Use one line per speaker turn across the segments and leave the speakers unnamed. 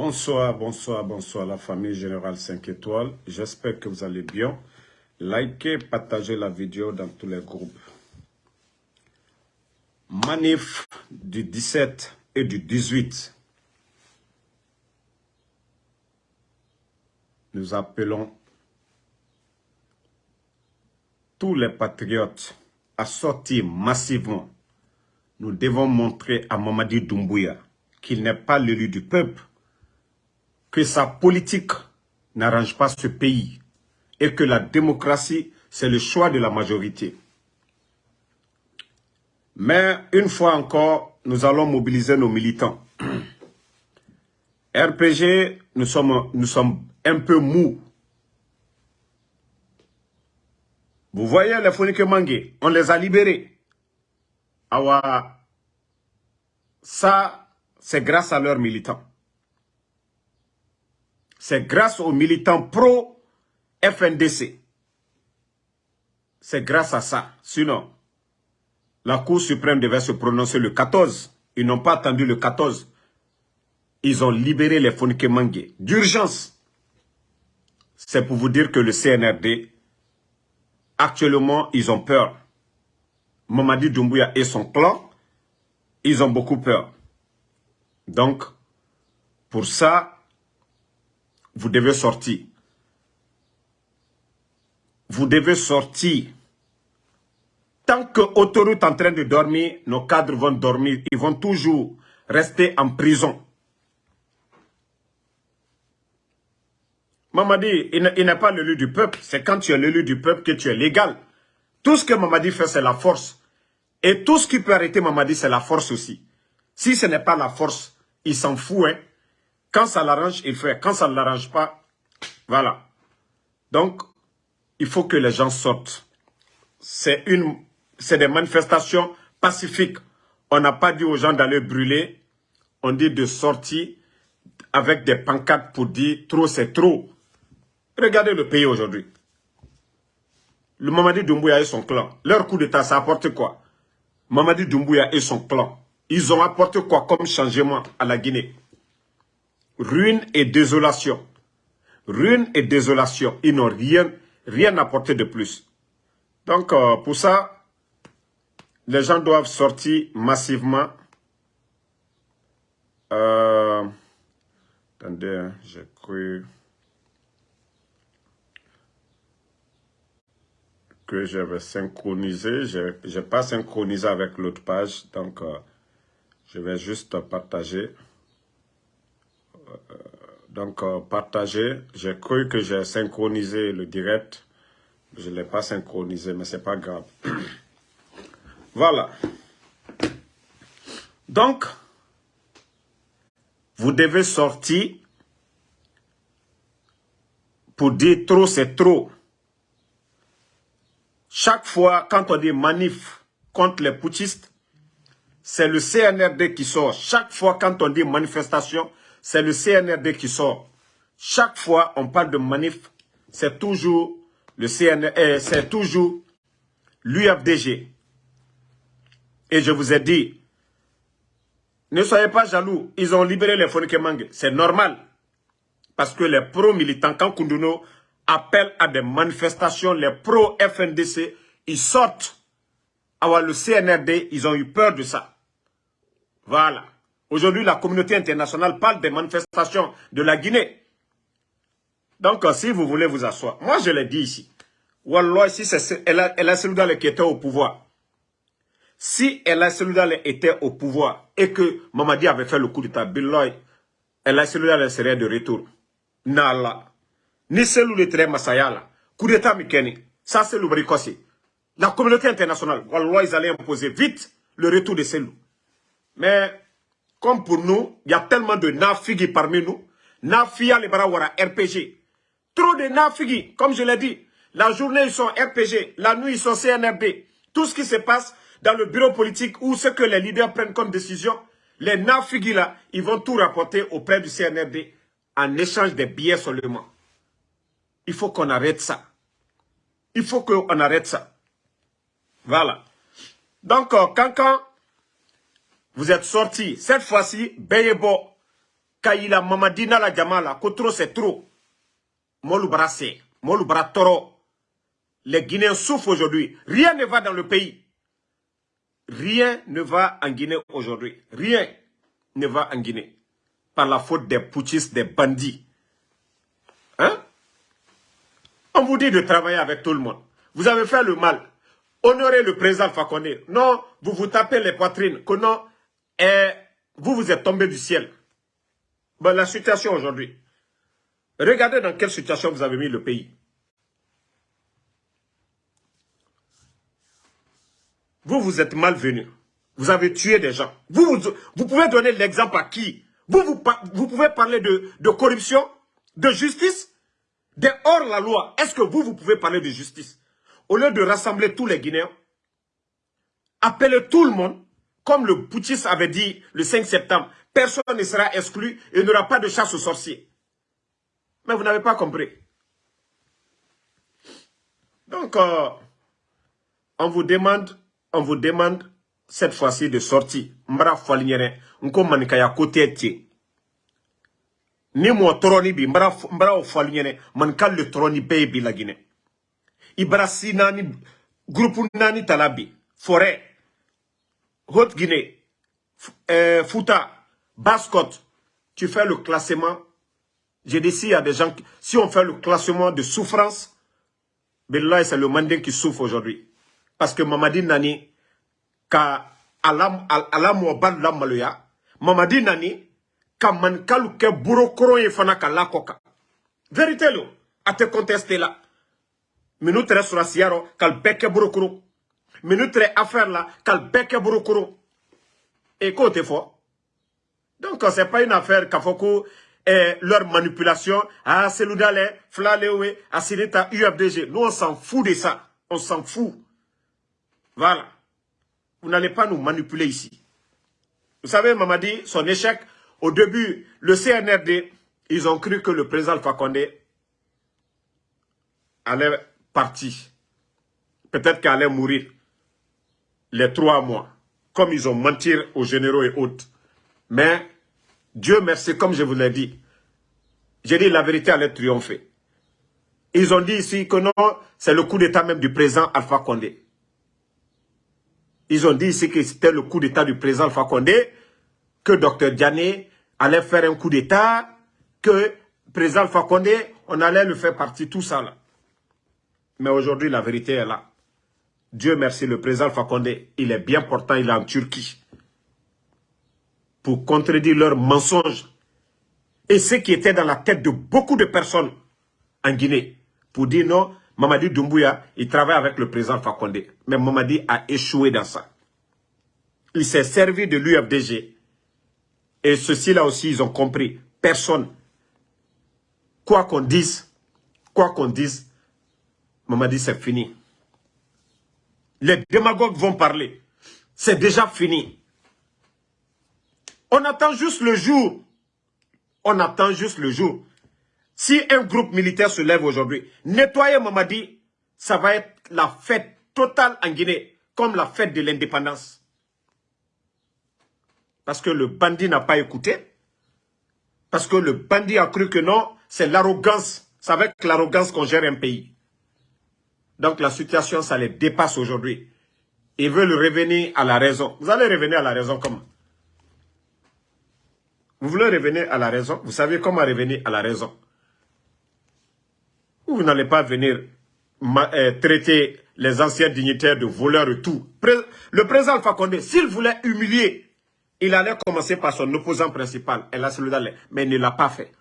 Bonsoir, bonsoir, bonsoir la famille Générale 5 étoiles. J'espère que vous allez bien. Likez, partagez la vidéo dans tous les groupes. Manif du 17 et du 18. Nous appelons tous les patriotes à sortir massivement. Nous devons montrer à Mamadi Doumbouya qu'il n'est pas l'élu du peuple, que sa politique n'arrange pas ce pays et que la démocratie, c'est le choix de la majorité. Mais une fois encore, nous allons mobiliser nos militants. RPG, nous sommes, nous sommes un peu mous. Vous voyez les Fonike Mangé, on les a libérés. Ça, c'est grâce à leurs militants. C'est grâce aux militants pro-FNDC. C'est grâce à ça. Sinon, la Cour suprême devait se prononcer le 14. Ils n'ont pas attendu le 14. Ils ont libéré les Fonike Mangé. D'urgence. C'est pour vous dire que le CNRD, actuellement, ils ont peur. Mamadi Doumbouya et son clan, ils ont beaucoup peur. Donc, pour ça, vous devez sortir. Vous devez sortir. Tant que autoroute en train de dormir, nos cadres vont dormir. Ils vont toujours rester en prison. Mamadi, il n'est pas l'élu du peuple. C'est quand tu es l'élu du peuple que tu es légal. Tout ce que Mamadi fait, c'est la force. Et tout ce qui peut arrêter Mamadi, c'est la force aussi. Si ce n'est pas la force, il s'en fout. Hein. Quand ça l'arrange, il fait. Quand ça ne l'arrange pas, voilà. Donc, il faut que les gens sortent. C'est des manifestations pacifiques. On n'a pas dit aux gens d'aller brûler. On dit de sortir avec des pancartes pour dire trop c'est trop. Regardez le pays aujourd'hui. Le Mamadi Doumbouya et son clan. Leur coup d'état, ça apporte quoi? Mamadi Doumbouya et son clan. Ils ont apporté quoi comme changement à la Guinée? Ruine et désolation. Ruine et désolation. Ils n'ont rien, rien apporté de plus. Donc, euh, pour ça, les gens doivent sortir massivement. Euh, attendez, hein, j'ai cru que j'avais synchronisé. Je n'ai pas synchronisé avec l'autre page. Donc, euh, je vais juste partager. Euh, donc, euh, partager. J'ai cru que j'ai synchronisé le direct. Je ne l'ai pas synchronisé, mais ce n'est pas grave. voilà. Donc, vous devez sortir pour dire trop, c'est trop. Chaque fois, quand on dit manif contre les putschistes, c'est le CNRD qui sort. Chaque fois quand on dit manifestation, c'est le CNRD qui sort. Chaque fois on parle de manif, c'est toujours le CNRD, eh, c'est toujours l'UFDG. Et je vous ai dit, ne soyez pas jaloux, ils ont libéré les Fonikemangue. C'est normal. Parce que les pro-militants, quand Kunduno appelle à des manifestations, les pro-FNDC, ils sortent. Alors le CNRD, ils ont eu peur de ça. Voilà. Aujourd'hui, la communauté internationale parle des manifestations de la Guinée. Donc, euh, si vous voulez vous asseoir, moi je l'ai dit ici. Wallah, si c'est El Seloudal qui était au pouvoir, si El Seloudal était au pouvoir et que Mamadi avait fait le coup d'état, Billoy, El Seloudal serait de retour. Nala. Ni Selou le très Masayala. Coup d'état Mikeni. Ça, c'est le bricossi. La communauté internationale, Wallah, ils allaient imposer vite le retour de Selou. Mais comme pour nous, il y a tellement de nafigi parmi nous. Nafia les barawara RPG. Trop de nafigi, comme je l'ai dit. La journée, ils sont RPG. La nuit, ils sont CNRD. Tout ce qui se passe dans le bureau politique ou ce que les leaders prennent comme décision, les nafigi là, ils vont tout rapporter auprès du CNRD en échange des billets seulement. Il faut qu'on arrête ça. Il faut qu'on arrête ça. Voilà. Donc, euh, quand vous êtes sortis. Cette fois-ci, Beyebo, Kaila Mamadina la Jamala, trop c'est trop. Molu Brassé, Molu Toro. Les Guinéens souffrent aujourd'hui. Rien ne va dans le pays. Rien ne va en Guinée aujourd'hui. Rien ne va en Guinée. Par la faute des putschistes, des bandits. Hein? On vous dit de travailler avec tout le monde. Vous avez fait le mal. Honorez le président Fakonde. Non, vous vous tapez les poitrines. Que non, et vous vous êtes tombé du ciel. Bon, la situation aujourd'hui. Regardez dans quelle situation vous avez mis le pays. Vous, vous êtes malvenu. Vous avez tué des gens. Vous, vous, pouvez donner l'exemple à qui? Vous, vous, vous, pouvez parler de, de corruption, de justice, de hors la loi. Est-ce que vous, vous pouvez parler de justice? Au lieu de rassembler tous les Guinéens, appelez tout le monde, comme le Poutis avait dit le 5 septembre, personne ne sera exclu et il n'y aura pas de chasse aux sorciers. Mais vous n'avez pas compris. Donc, euh, on vous demande, on vous demande cette fois-ci de sortir. Mbra falinyere, nko manikaya kote tie. Ni mo troni bi, mbra, mbra falinyere, le troni baby la Guinée. Ibrasi nani, groupe nani talabi, forêt, Haute-Guinée, euh, Fouta, Basse-Côte, tu fais le classement. J'ai dit, s'il y a des gens, si on fait le classement de souffrance, c'est le Mandin qui souffre aujourd'hui. Parce que Mamadi Nani, ka alam la Mamadi Nani, ka man kalu ke buro koro ye fana ka lakoka. Vérité a te contester là. Minutre sur la siaro, kal beke buro koro. Minutre affaire là, kal beke buro koro. Et côté fort. Donc, ce n'est pas une affaire Kafoko et leur manipulation. Ah, c'est l'oudale, Flalewe, Asineta, UFDG. Nous, on s'en fout de ça. On s'en fout. Voilà. Vous n'allez pas nous manipuler ici. Vous savez, Mamadi, son échec, au début, le CNRD, ils ont cru que le président Fakonde allait partir. Peut-être qu'il allait mourir les trois mois. Comme ils ont menti aux généraux et autres. Mais, Dieu merci, comme je vous l'ai dit, j'ai dit la vérité allait triompher. Ils ont dit ici que non, c'est le coup d'état même du président Alpha Condé. Ils ont dit ici que c'était le coup d'état du président Alpha Condé, que Dr Diané allait faire un coup d'état, que président Alpha Condé, on allait le faire partir, tout ça là. Mais aujourd'hui, la vérité est là. Dieu merci, le président Condé, il est bien portant, il est en Turquie pour contredire leurs mensonges et ce qui était dans la tête de beaucoup de personnes en Guinée pour dire non, Mamadi Doumbouya, il travaille avec le président Fakonde. Mais Mamadi a échoué dans ça. Il s'est servi de l'UFDG. Et ceux-ci-là aussi, ils ont compris. Personne. Quoi qu'on dise, quoi qu'on dise, Mamadi, c'est fini. Les démagogues vont parler. C'est déjà fini. On attend juste le jour. On attend juste le jour. Si un groupe militaire se lève aujourd'hui, nettoyer Mamadi, ça va être la fête totale en Guinée, comme la fête de l'indépendance. Parce que le bandit n'a pas écouté. Parce que le bandit a cru que non, c'est l'arrogance. C'est avec l'arrogance qu'on gère un pays. Donc la situation, ça les dépasse aujourd'hui. Ils veulent revenir à la raison. Vous allez revenir à la raison comment? Vous voulez revenir à la raison? Vous savez comment revenir à la raison? Vous n'allez pas venir euh, traiter les anciens dignitaires de voleurs et tout. Le président Alpha Condé, s'il voulait humilier, il allait commencer par son opposant principal, mais il ne l'a pas fait.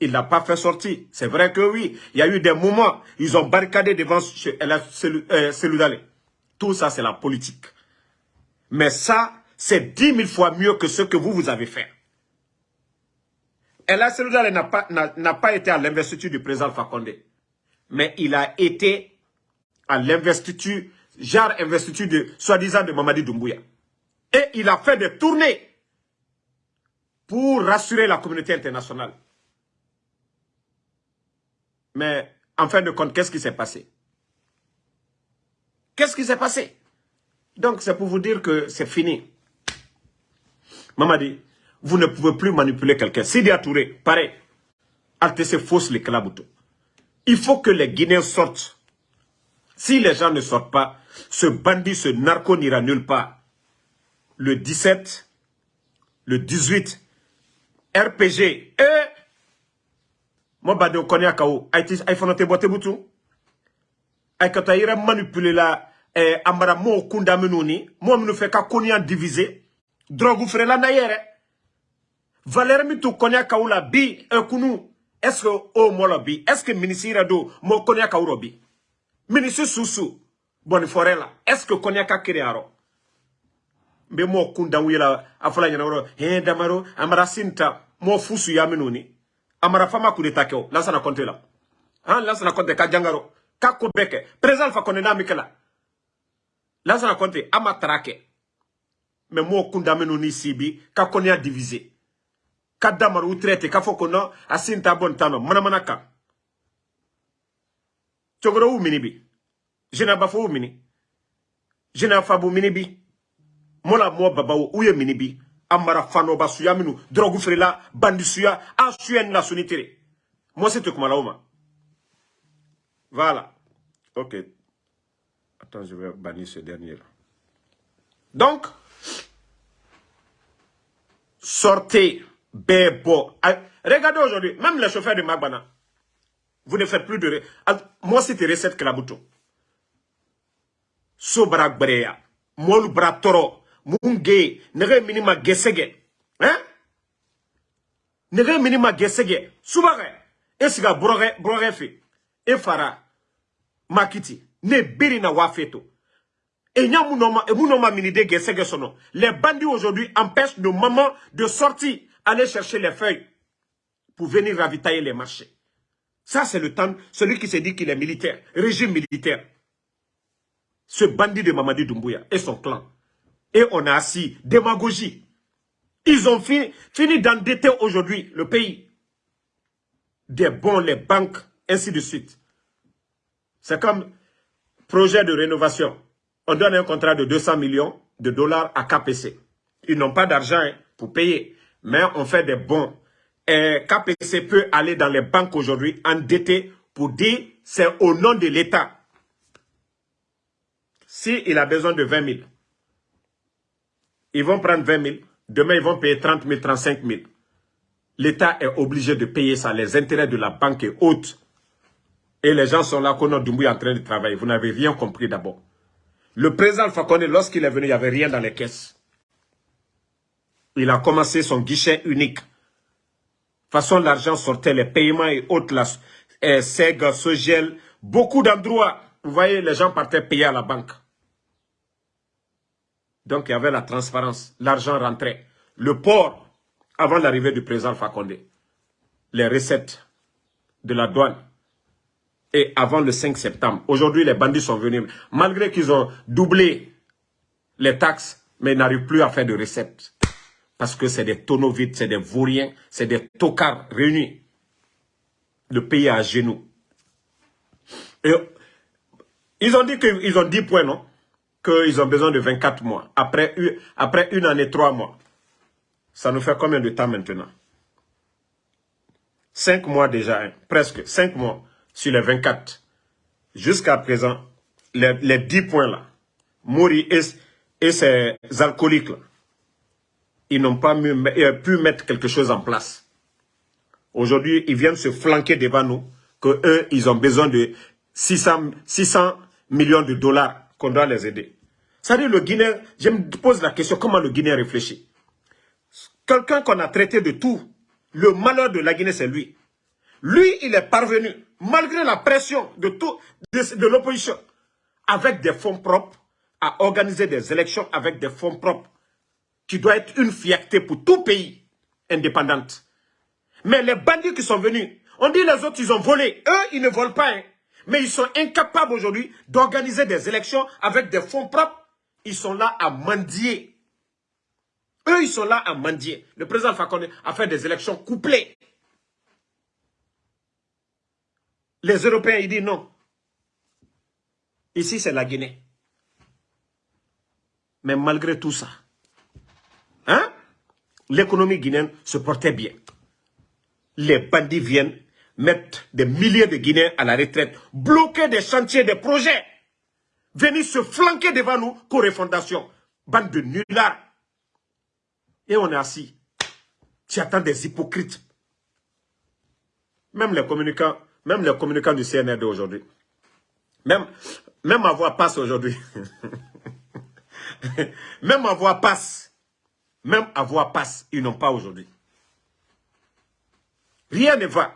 Il ne l'a pas fait sortir. C'est vrai que oui, il y a eu des moments, ils ont barricadé devant euh, Tout ça, c'est la politique. Mais ça, c'est dix mille fois mieux que ce que vous, vous avez fait. Ella Seloudale n'a pas, pas été à l'investiture du président Fakonde. Mais il a été à l'investiture, genre investiture de, soi-disant de Mamadi Doumbouya. Et il a fait des tournées pour rassurer la communauté internationale. Mais en fin de compte, qu'est-ce qui s'est passé? Qu'est-ce qui s'est passé? Donc c'est pour vous dire que c'est fini. Mamadi, vous ne pouvez plus manipuler quelqu'un. Sidi Touré, pareil. Altesse fausse les claboutos. Il faut que les Guinéens sortent. Si les gens ne sortent pas, ce bandit, ce narco n'ira nulle part. Le 17, le 18, RPG, et... Moi, bade, à Kao. Aïe, faut noter boite boutou. Aïe, quand aïe, manipuler la, eh, amara mo kunda menoni, mo menu fait ka konian divisé. Drogue la naïre. Valère mi tu konya kaula bi, e kunu, est-ce que o molo bi, est-ce que ministre do mo konya kauro bi? Ministre susu, boni forela, est-ce que konya ka kirearo? Mbe mo kunda wila, afala nyana wuro, he damaro, amara sinta, mo fusu ya menoni. Amara fama kudeta keo, lansa na konte la. Han, lansa na konte ka jangaro, ka kubeke, prezal fa konena mikela. Lansa na konte, ama. Mais mo kunda menoni sibi, ka konya divisé. ka damaru traité k'a fɔ ko non a sin nɔ mini? Bi mini bi bi a mara fanɔba suya minnu dɔrɔgu feerela bandi suya a suya moi c'est ma voilà. Ok. Attends je vais bannir ce dernier donc sortez Bebo. Regardez aujourd'hui, même les chauffeurs de Magbana, vous ne faites plus de... Moi, c'était recette Klabuto. Sobra Brea, Gesege. Hein? Gesege. Esiga Makiti. Et les bandits aujourd'hui empêchent nos mamans de sortir aller chercher les feuilles pour venir ravitailler les marchés. Ça, c'est le temps, celui qui se dit qu'il est militaire, régime militaire. Ce bandit de Mamadi Doumbouya et son clan. Et on a assis, démagogie. Ils ont fini, fini d'endetter aujourd'hui le pays. Des bons, les banques, ainsi de suite. C'est comme projet de rénovation. On donne un contrat de 200 millions de dollars à KPC. Ils n'ont pas d'argent hein, pour payer mais on fait des bons. Et KPC peut aller dans les banques aujourd'hui endetté pour dire c'est au nom de l'État. S'il a besoin de 20 000, ils vont prendre 20 000. Demain, ils vont payer 30 000, 35 000. L'État est obligé de payer ça. Les intérêts de la banque est haute. Et les gens sont là, qu'on Doumbouya en train de travailler. Vous n'avez rien compris d'abord. Le président Fakone, lorsqu'il est venu, il n'y avait rien dans les caisses il a commencé son guichet unique. De toute façon, l'argent sortait, les paiements et autres, la, eh, SEG, Sogel, beaucoup d'endroits. Vous voyez, les gens partaient payer à la banque. Donc, il y avait la transparence. L'argent rentrait. Le port, avant l'arrivée du président Fakonde, les recettes de la douane, et avant le 5 septembre. Aujourd'hui, les bandits sont venus. Malgré qu'ils ont doublé les taxes, mais ils n'arrivent plus à faire de recettes. Parce que c'est des tonneaux vides, c'est des vauriens, c'est des tocards réunis. Le pays est à genoux. Ils ont dit qu'ils ont 10 points, non? Qu'ils ont besoin de 24 mois. Après, après une année, trois mois. Ça nous fait combien de temps maintenant? 5 mois déjà, hein, presque 5 mois sur les 24. Jusqu'à présent, les, les 10 points là, Mori et, et ses alcooliques là, ils n'ont pas euh, pu mettre quelque chose en place. Aujourd'hui, ils viennent se flanquer devant nous, que eux, ils ont besoin de 600, 600 millions de dollars qu'on doit les aider. Ça dit, le Guinéen, je me pose la question, comment le Guinéen réfléchit? Quelqu'un qu'on a traité de tout, le malheur de la Guinée, c'est lui. Lui, il est parvenu, malgré la pression de, de l'opposition, avec des fonds propres, à organiser des élections avec des fonds propres qui doit être une fierté pour tout pays indépendant. Mais les bandits qui sont venus, on dit les autres, ils ont volé. Eux, ils ne volent pas. Hein. Mais ils sont incapables aujourd'hui d'organiser des élections avec des fonds propres. Ils sont là à mendier. Eux, ils sont là à mendier. Le président Fakonde a fait des élections couplées. Les Européens, ils disent non. Ici, c'est la Guinée. Mais malgré tout ça, Hein l'économie guinéenne se portait bien. Les bandits viennent mettre des milliers de Guinéens à la retraite, bloquer des chantiers, des projets, venir se flanquer devant nous, co-refondation. Bande de nullards. Et on est assis. Tu attends des hypocrites. Même les communicants, même les communicants du CNRD aujourd'hui. Même, même ma voix passe aujourd'hui. même ma voix passe. Même à voix passe, ils n'ont pas aujourd'hui. Rien ne va.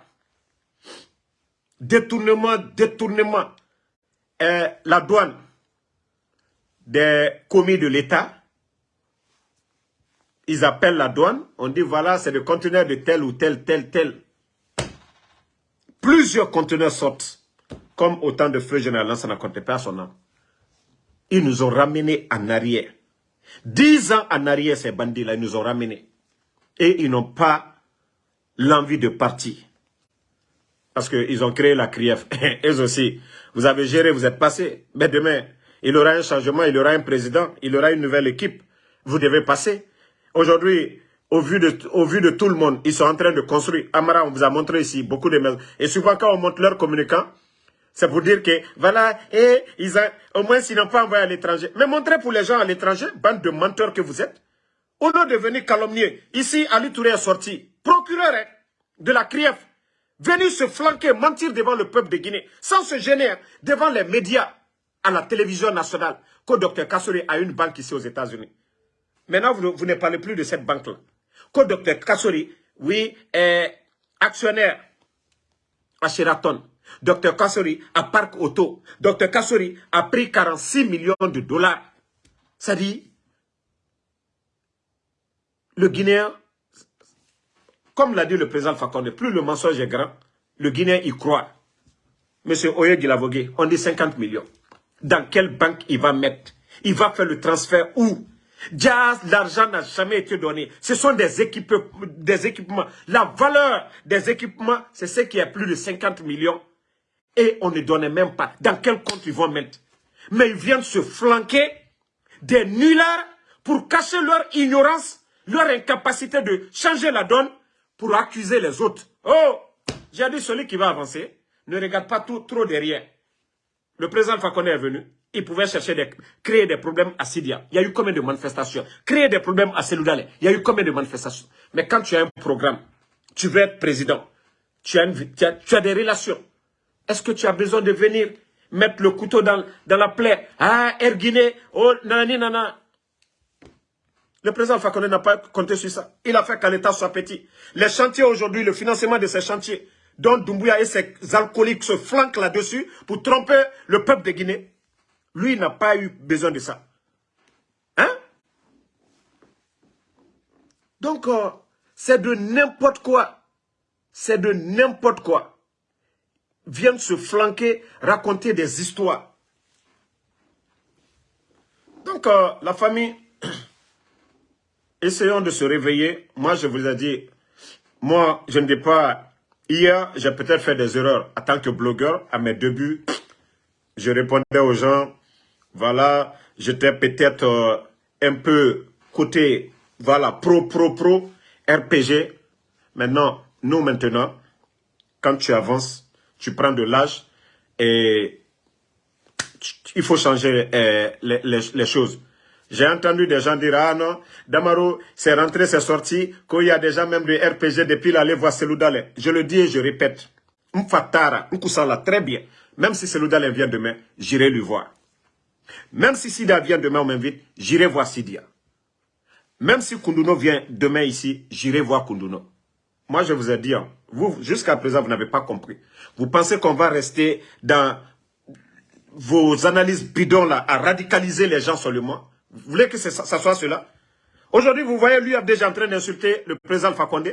Détournement, détournement. Euh, la douane des commis de l'État, ils appellent la douane, on dit voilà, c'est le conteneur de tel ou tel, tel, tel. Plusieurs conteneurs sortent, comme autant de feux général, ça n'a compté pas son nom. Ils nous ont ramenés en arrière. Dix ans en arrière, ces bandits-là, ils nous ont ramenés. Et ils n'ont pas l'envie de partir. Parce qu'ils ont créé la CRIEF. Eux aussi, vous avez géré, vous êtes passé. Mais demain, il y aura un changement, il y aura un président, il y aura une nouvelle équipe. Vous devez passer. Aujourd'hui, au vu, de, tout le monde, ils sont en train de construire. Amara, on vous a montré ici beaucoup de maisons. Et souvent, quand on montre leurs communicants, c'est pour dire que, voilà, et ils ont, au moins s'ils n'ont pas envoyé à l'étranger. Mais montrez pour les gens à l'étranger, bande de menteurs que vous êtes, au lieu de venir calomnier. Ici, Ali Touré est sorti, procureur hein, de la CRIEF, venu se flanquer, mentir devant le peuple de Guinée, sans se gêner hein, devant les médias, à la télévision nationale, que Dr Kassouri a une banque ici aux États-Unis. Maintenant, vous, ne parlez plus de cette banque-là. Que Dr Kassouri, oui, est actionnaire à Sheraton. Dr Kassori a Parc Auto. Dr Kassori a pris 46 millions de dollars. Ça dit, le Guinéen, comme l'a dit le président Fakonde, plus le mensonge est grand, le Guinéen y croit. Monsieur Oye Gilavogue, on dit 50 millions. Dans quelle banque il va mettre? Il va faire le transfert où? L'argent n'a jamais été donné. Ce sont des, équipements, des équipements. La valeur des équipements, c'est ce qui est plus de 50 millions et on ne donnait même pas dans quel compte ils vont mettre? Mais ils viennent se flanquer des nullards pour cacher leur ignorance, leur incapacité de changer la donne pour accuser les autres. Oh, j'ai dit celui qui va avancer, ne regarde pas trop derrière. Le président Fakone est venu, il pouvait chercher des, créer des problèmes à Sidia. Il y a eu combien de manifestations? Créer des problèmes à Seloudale. Il y a eu combien de manifestations? Mais quand tu as un programme, tu veux être président, tu as, des relations, est-ce que tu as besoin de venir mettre le couteau dans, dans la plaie? Ah, Erguiné, oh, nani, nana. Le président Fakone n'a pas compté sur ça. Il a fait qu'à l'État soit petit. Les chantiers aujourd'hui, le financement de ces chantiers, dont Doumbouya et ses alcooliques se flanquent là-dessus pour tromper le peuple de Guinée, lui n'a pas eu besoin de ça. Hein? Donc, euh, c'est de n'importe quoi. C'est de n'importe quoi viennent se flanquer, raconter des histoires. Donc, euh, la famille, essayons de se réveiller. Moi, je vous ai dit, moi, je ne dis pas, hier, j'ai peut-être fait des erreurs en tant que blogueur. À mes débuts, je répondais aux gens, voilà, j'étais peut-être euh, un peu côté, voilà, pro, pro, pro, RPG. Maintenant, nous maintenant, quand tu avances, tu prends de l'âge et il faut changer euh, les, choses. J'ai entendu des gens dire, ah non, Damaro, c'est rentré, c'est sorti, qu'il y a déjà même de RPG depuis l'aller voir Seloudale. Je le dis et je répète. Mfatara, Nkusala, très bien. Même si Seloudale vient demain, j'irai lui voir. Même si Sida vient demain, on m'invite, j'irai voir Sidia. Même si Kunduno vient demain ici, j'irai voir Kunduno. Moi, je vous ai dit, hein, vous, jusqu'à présent, vous n'avez pas compris. Vous pensez qu'on va rester dans vos analyses bidons là, à radicaliser les gens seulement? Vous voulez que ça, soit cela? Aujourd'hui, vous voyez, lui, déjà en train d'insulter le président Fakonde.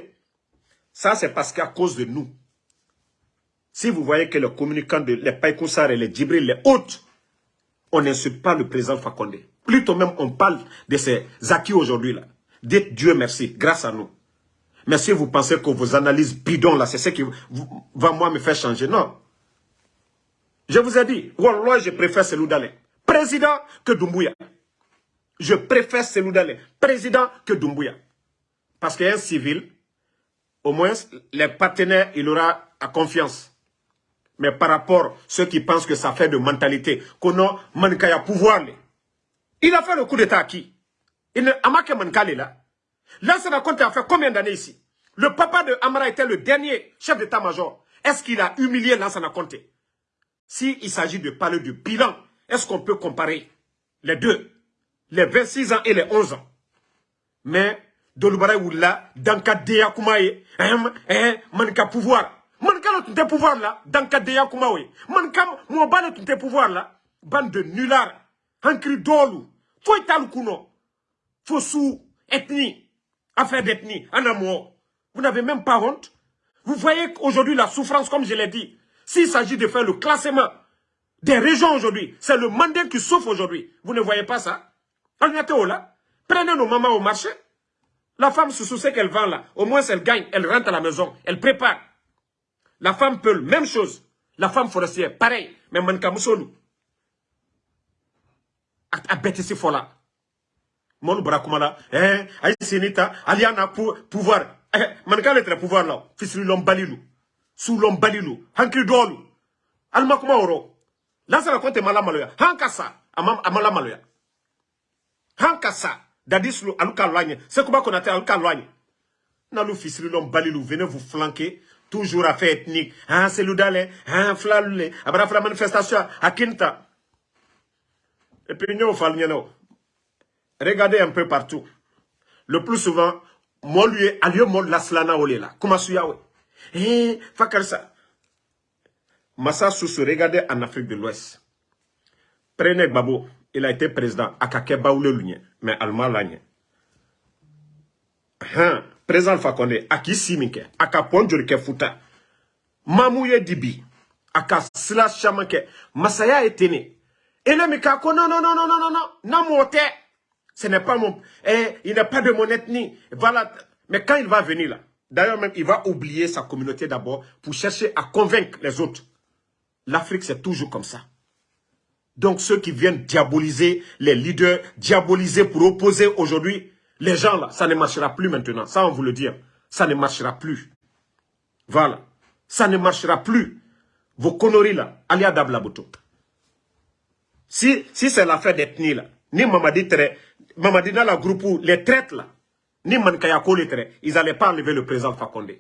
Ça, c'est parce qu'à cause de nous. Si vous voyez que les communicants, de, les Païkoussar et les Djibril, les autres, on n'insulte pas le président Fakonde. Plutôt même, on parle de ces acquis aujourd'hui là. Dites Dieu merci, grâce à nous. Mais si vous pensez que vos analyses bidons, là, c'est ce qui va moi me faire changer, non. Je vous ai dit, je préfère Seloudalé, président que Doumbouya. Je préfère Seloudalé, président que Doumbouya. Parce qu'un civil, au moins, les partenaires, il aura à confiance. Mais par rapport à ceux qui pensent que ça fait de mentalité, qu'on a Mankaya pouvoir, il a fait le coup d'état à qui? Il Amake Mankale là. Lansana Conte a fait combien d'années ici? Le papa de Amara était le dernier chef d'état-major. Est-ce qu'il a humilié Lansana Conte S'il s'agit de parler du bilan, est-ce qu'on peut comparer les deux? Les 26 ans et les 11 ans. Mais, Dolubara Oula, dans Kadeya Kumaye, hein, hein, manka pouvoir. Manka le pouvoir là, dans Kadeya Kumaye. Manka, moi, ban le pouvoir là, bande de nullards, hankri étal kuno, faut sous ethnie, affaire d'ethnie, en amour. Vous n'avez même pas honte. Vous voyez aujourd'hui la souffrance, comme je l'ai dit. S'il s'agit de faire le classement des régions aujourd'hui, c'est le mandat qui souffre aujourd'hui. Vous ne voyez pas ça? Prenez nos mamans au marché. La femme se soucie qu'elle vend là. Au moins, elle gagne. Elle rentre à la maison. Elle prépare. La femme peut, même chose. La femme forestière, pareil. Mais manka musolu. A bête ici fola. Mon brakumala. Eh, aïe senita. Aliana pouvoir. Eh, manka le pouvoir là. Fisri l'homme balilou. Sous l'homme balilou. Hankri dolu. Alma kuma oro? Là, ça raconte malamaloya. Hankasa. Amala maloya. Hankasa. Dadislu, aluka loigne. C'est comment qu'on a fait aluka loigne. Nalou fisri l'homme balilou. Venez vous flanquer. Toujours à faire ethnique. Hein, c'est l'oudale. Hein, flalule. Abra la manifestation à Kinta. Et puis, nous, Regardez un peu partout. Le plus souvent, moi, lui, alieu, moi, la slana olela. Comment suyawe? Eh, fakarsa. Massa Soussou, regardez en Afrique de l'Ouest. Prenez Babo il a été président. A ka kɛ mais alma laɲɛ han président alpha conde a k'i si futa mamu ye di bi a masaya ye ten ne ele min k'a ko non non non non non non n'a m'o tɛ ce n'est pas mon eh, il n'est pas de mon ethnie. Voilà. Mais quand il va venir là d'ailleurs même il va oublier sa communauté d'abord pour chercher à convaincre les autres. l'Afrique c'est toujours comme ça donc ceux qui viennent diaboliser les leaders, diaboliser pour opposer aujourd'hui, les gens là, ça ne marchera plus maintenant. Ça, on vous le dit. Ça ne marchera plus. Voilà. Ça ne marchera plus. Vos conneries là, alia dablaboto. Si, si c'est l'affaire d'ethnie là, ni Mamadi Tere, Mamadi dans la groupe où les traites là, ni Mankayako les traites, ils n'allaient pas enlever le président Fakonde.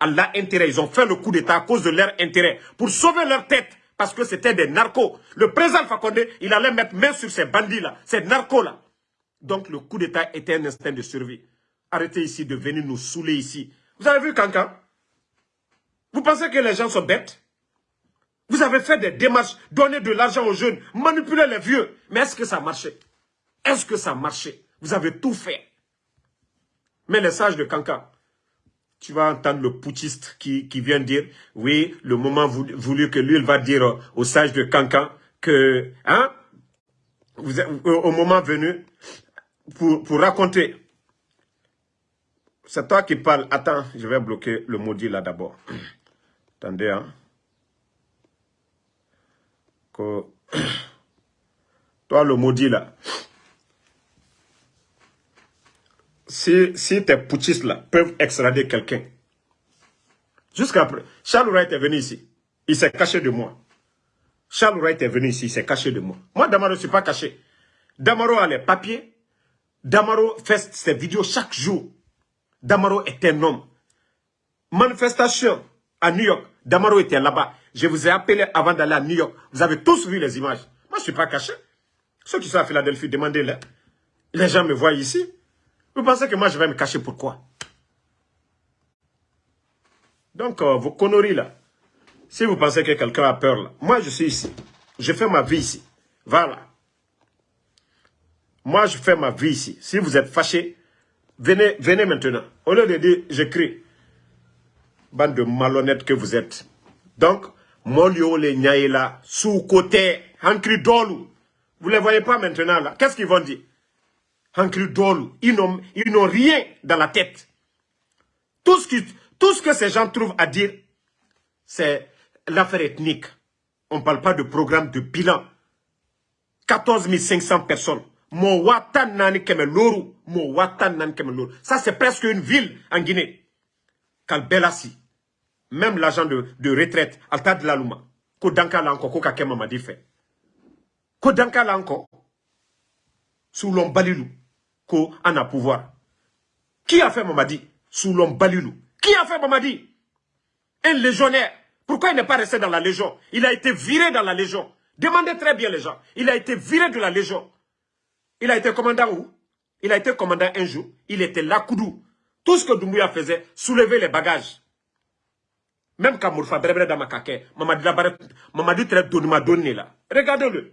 Allah intérêt, ils ont fait le coup d'état à cause de leur intérêt, pour sauver leur tête parce que c'était des narcos. Le président Fakonde, il allait mettre main sur ces bandits-là, ces narcos-là. Donc le coup d'État était un instinct de survie. Arrêtez ici de venir nous saouler ici. Vous avez vu Kankan Vous pensez que les gens sont bêtes? Vous avez fait des démarches, donner de l'argent aux jeunes, manipuler les vieux. Mais est-ce que ça marchait? Est-ce que ça marchait? Vous avez tout fait. Mais les sages de Kankan, tu vas entendre le putschiste qui, vient dire, oui, le moment voulu, que lui, il va dire au sage de Cancan que, hein, vous, au moment venu, pour, pour raconter. C'est toi qui parles. Attends, je vais bloquer le maudit là d'abord. Attendez, hein. Toi, le maudit là. Si, si tes putschistes là peuvent extrader quelqu'un, jusqu'à Charles Wright est venu ici, il s'est caché de moi. Charles Wright est venu ici, il s'est caché de moi. Moi, Damaro, je ne suis pas caché. Damaro a les papiers. Damaro fait ses vidéos chaque jour. Damaro est un homme. Manifestation à New York. Damaro était là-bas. Je vous ai appelé avant d'aller à New York. Vous avez tous vu les images. Moi, je ne suis pas caché. Ceux qui sont à Philadelphie, demandez-les. Les gens me voient ici. Vous pensez que moi, je vais me cacher pourquoi? Donc, euh, vos conneries là, si vous pensez que quelqu'un a peur là, moi, je suis ici. Je fais ma vie ici. Voilà. Moi, je fais ma vie ici. Si vous êtes fâché, venez, venez maintenant. Au lieu de dire, j'écris, bande de malhonnêtes que vous êtes. Donc, Molio là, sous-côté, Hankri Dolu. Vous ne les voyez pas maintenant là. Qu'est-ce qu'ils vont dire? Ils n'ont rien dans la tête. Tout ce, que ces gens trouvent à dire, c'est l'affaire ethnique. On ne parle pas de programme de bilan. 14 500 personnes. Ça, c'est presque une ville en Guinée. Kalbelasi. Même l'agent de, retraite, Alta de la Luma. Ko danka lanko, ko kake mamadi fait. Ko danka lanko. Sous Ko a pouvoir. Qui a fait Mamadi? Sous l'homme balilou. Qui a fait Mamadi? Un légionnaire. Pourquoi il n'est pas resté dans la Légion? Il a été viré dans la Légion. Demandez très bien les gens. Il a été viré de la Légion. Il a été commandant où? Il a été commandant un jour. Il était là, Koudou. Tout ce que Doumbouya faisait, soulever les bagages. Même quand Mourfa Brebre Damakake, Mamadi très Donima donné là. Regardez-le.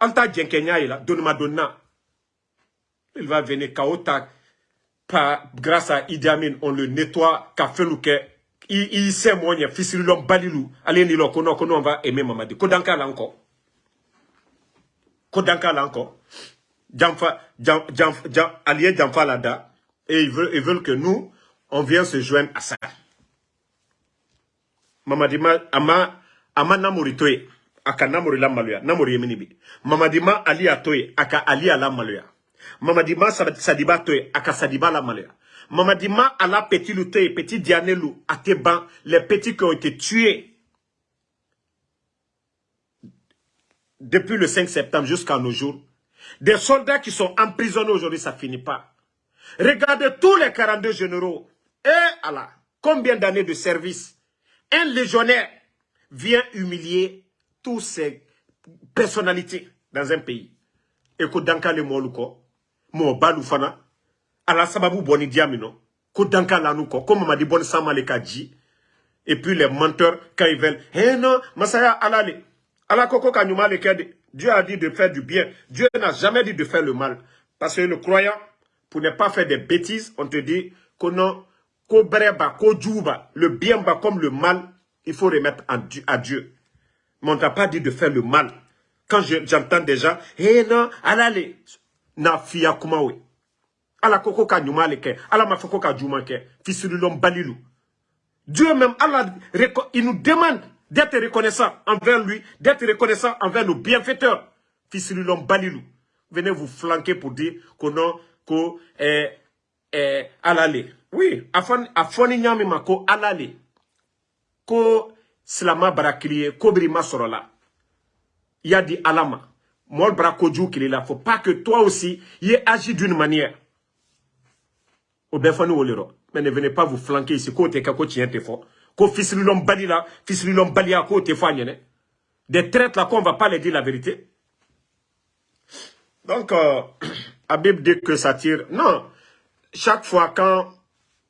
Alta Djenkenya là, Donima Donna. Il va venir Kaota. Grâce à Idi Amin, on le nettoie, Kafelouke. Il, sait moi, il fils l'homme balilou. Allez, l'on on va aimer Mamadi. Kodanka là encore. Kodanka là encore. Djamfa, allié Djamfa Lada. Et ils veulent, ils veulent que nous, on vienne se joindre à ça. Mamadima, ama, ama namori toye, aka namori la maluya, namori yeminibi. Mamadima ali atoye, aka ali ala maluya. Mamadima sadiba toye, aka sadiba la maluya. Mamadima ala petit lutoye, petit dianelou, ateban, les petits qui ont été tués depuis le 5 septembre jusqu'à nos jours. Des soldats qui sont emprisonnés aujourd'hui, ça finit pas. Regardez tous les 42 généraux. Et Allah, combien d'années de service? Un légionnaire vient humilier toutes ces personnalités dans un pays. Que danka le ala ko. Et puis les menteurs, quand ils veulent, eh non, masaya ala le kede. Dieu a dit de faire du bien. Dieu n'a jamais dit de faire le mal. Parce que le croyant, pour ne pas faire des bêtises, on te dit que non, le bien comme le mal, il faut remettre à Dieu. Mais on t'a pas dit de faire le mal. Quand j'entends déjà, eh non, allez, na fia kumawe. Ala koko ka nyuma leke, ala mafoko ka juma ke, fisirilom balilou. Dieu même, Allah, il nous demande d'être reconnaissant envers lui, d'être reconnaissant envers nos bienfaiteurs. Fils l'homme Balilou, venez vous flanquer pour dire qu'on a ko eh, eh, alale. Oui, afoni nyami mako alale. Ko barakliye, ko brima sorola. Il y a dit alama. Mol brakoju qu'il est là. Faut pas que toi aussi, y agi d'une manière. Au béfani olero. Mais ne venez pas vous flanquer ici. Côté kako tient fort ko l'homme bali la l'homme bali a ko te des traites là qu'on va pas les dire la vérité donc euh, Habib dit que ça tire non chaque fois quand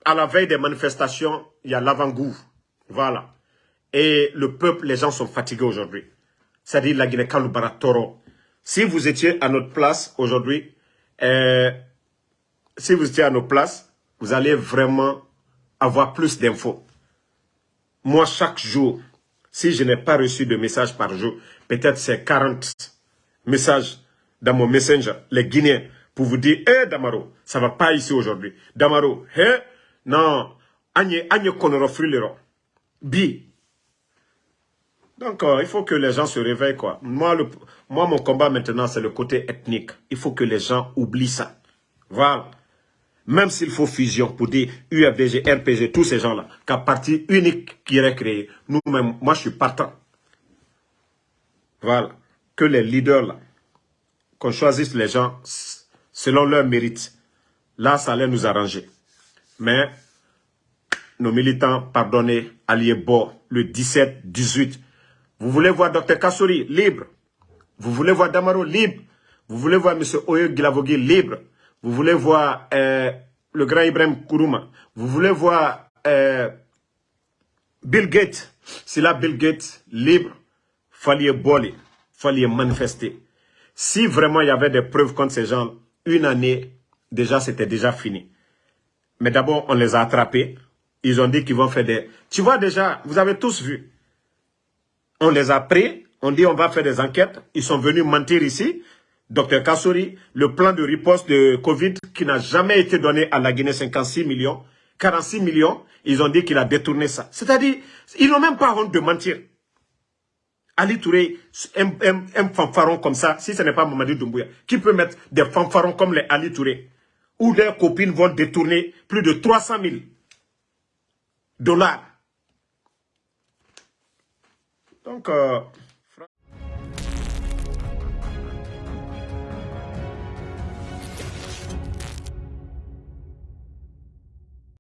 à la veille des manifestations il y a l'avant-goût voilà et le peuple les gens sont fatigués aujourd'hui c'est-à-dire la Guinée Kalubara Toro si vous étiez à notre place aujourd'hui euh, si vous étiez à nos places vous allez vraiment avoir plus d'infos moi, chaque jour, si je n'ai pas reçu de messages par jour, peut-être c'est 40 messages dans mon messenger, les Guinéens, pour vous dire, hé Damaro, ça va pas ici aujourd'hui. Damaro, hé, non, agne, agne konorofrilero. Bi. Donc, euh, il faut que les gens se réveillent, quoi. Moi, mon combat maintenant, c'est le côté ethnique. Il faut que les gens oublient ça. Voilà. Même s'il faut fusion pour dire UFDG, RPG, tous ces gens-là, qu'à parti unique qui est créé, nous-mêmes, moi je suis partant. Voilà. Que les leaders là, qu'on choisisse les gens selon leur mérite. Là, ça allait nous arranger. Mais nos militants, pardonnez, alliés Bo, le 17, 18. Vous voulez voir Dr Kassouri libre? Vous voulez voir Damaro libre? Vous voulez voir M. Oyo Gilavogui libre? Vous voulez voir euh, le grand Ibrahim Kourouma? Vous voulez voir euh, Bill Gates? C'est là Bill Gates libre, fallait boler, fallait manifester. Si vraiment il y avait des preuves contre ces gens, une année, déjà c'était déjà fini. Mais d'abord, on les a attrapés. Ils ont dit qu'ils vont faire des... Tu vois déjà, vous avez tous vu. On les a pris, on dit on va faire des enquêtes. Ils sont venus mentir ici. Docteur Kassouri, le plan de riposte de Covid qui n'a jamais été donné à la Guinée, 56 millions, 46 millions, ils ont dit qu'il a détourné ça. C'est-à-dire, ils n'ont même pas honte de mentir. Ali Touré, un, fanfaron comme ça, si ce n'est pas Mamadou Doumbouya, qui peut mettre des fanfarons comme les Ali Touré, où leurs copines vont détourner plus de 300 000 dollars. Donc, euh,